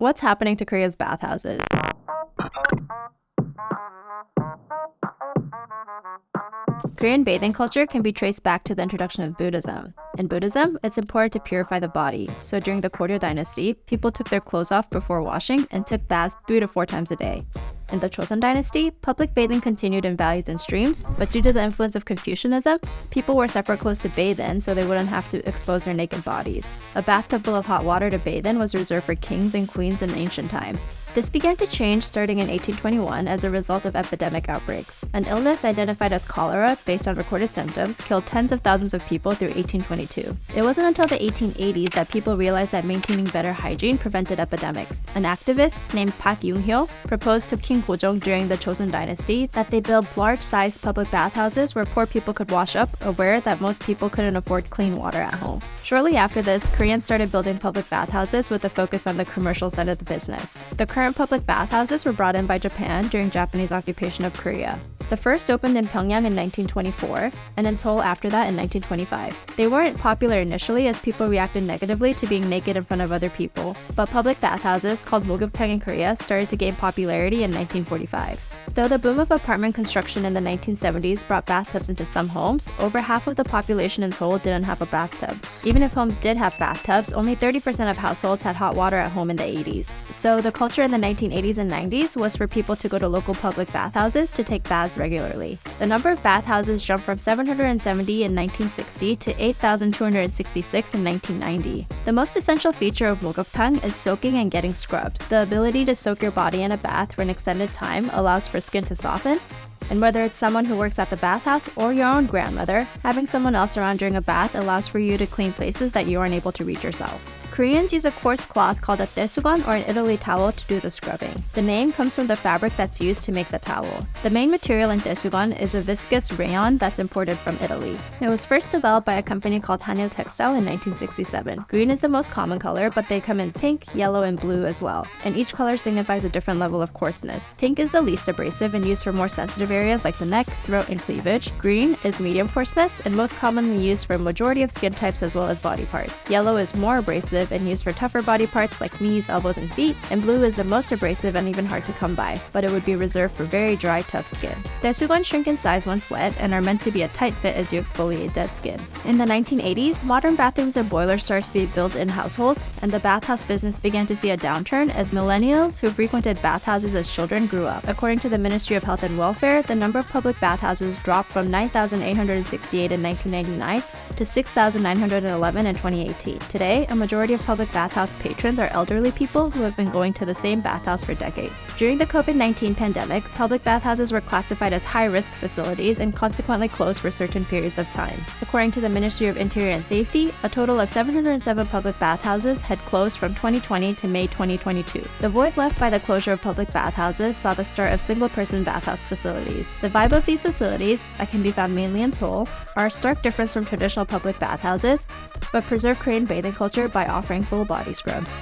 What's happening to Korea's bathhouses? Korean bathing culture can be traced back to the introduction of Buddhism. In Buddhism, it's important to purify the body, so during the Koryo dynasty, people took their clothes off before washing and took baths three to four times a day. In the Joseon dynasty, public bathing continued in valleys and streams, but due to the influence of Confucianism, people wore separate clothes to bathe in so they wouldn't have to expose their naked bodies. A bathtub full of hot water to bathe in was reserved for kings and queens in ancient times. This began to change starting in 1821 as a result of epidemic outbreaks. An illness identified as cholera, based on recorded symptoms, killed tens of thousands of people through 1822. It wasn't until the 1880s that people realized that maintaining better hygiene prevented epidemics. An activist named Park Yung-hyo proposed to King Gojong during the Chosun dynasty that they built large-sized public bathhouses where poor people could wash up, aware that most people couldn't afford clean water at home. Shortly after this, Koreans started building public bathhouses with a focus on the commercial side of the business. The current public bathhouses were brought in by Japan during Japanese occupation of Korea. The first opened in Pyongyang in 1924, and in Seoul after that in 1925. They weren't popular initially as people reacted negatively to being naked in front of other people, but public bathhouses called mogyoktang in Korea started to gain popularity in 1945. Though the boom of apartment construction in the 1970s brought bathtubs into some homes, over half of the population in Seoul didn't have a bathtub. Even if homes did have bathtubs, only 30% of households had hot water at home in the 80s. So the culture in the 1980s and 90s was for people to go to local public bathhouses to take baths regularly. The number of bathhouses jumped from 770 in 1960 to 8,266 in 1990. The most essential feature of 목욕탕 is soaking and getting scrubbed. The ability to soak your body in a bath for an extended time allows for skin to soften, and whether it's someone who works at the bathhouse or your own grandmother, having someone else around during a bath allows for you to clean places that you aren't able to reach yourself. Koreans use a coarse cloth called a daesugon or an Italy towel to do the scrubbing. The name comes from the fabric that's used to make the towel. The main material in daesugon is a viscose rayon that's imported from Italy. It was first developed by a company called Hanil Textile in 1967. Green is the most common color, but they come in pink, yellow, and blue as well, and each color signifies a different level of coarseness. Pink is the least abrasive and used for more sensitive areas like the neck, throat, and cleavage. Green is medium coarseness and most commonly used for a majority of skin types as well as body parts. Yellow is more abrasive and used for tougher body parts like knees, elbows, and feet, and blue is the most abrasive and even hard to come by, but it would be reserved for very dry, tough skin. Daesugon shrink in size once wet and are meant to be a tight fit as you exfoliate dead skin. In the 1980s, modern bathrooms and boilers started to be built in households, and the bathhouse business began to see a downturn as millennials who frequented bathhouses as children grew up. According to the Ministry of Health and Welfare, the number of public bathhouses dropped from 9,868 in 1999 to 6,911 in 2018. Today, a majority of public bathhouse patrons are elderly people who have been going to the same bathhouse for decades. During the COVID-19 pandemic, public bathhouses were classified as high-risk facilities and consequently closed for certain periods of time. According to the Ministry of Interior and Safety, a total of 707 public bathhouses had closed from 2020 to May 2022. The void left by the closure of public bathhouses saw the start of single-person bathhouse facilities. The vibe of these facilities, that can be found mainly in Seoul, are a stark difference from traditional public bathhouses, but preserve Korean bathing culture by offering full body scrubs.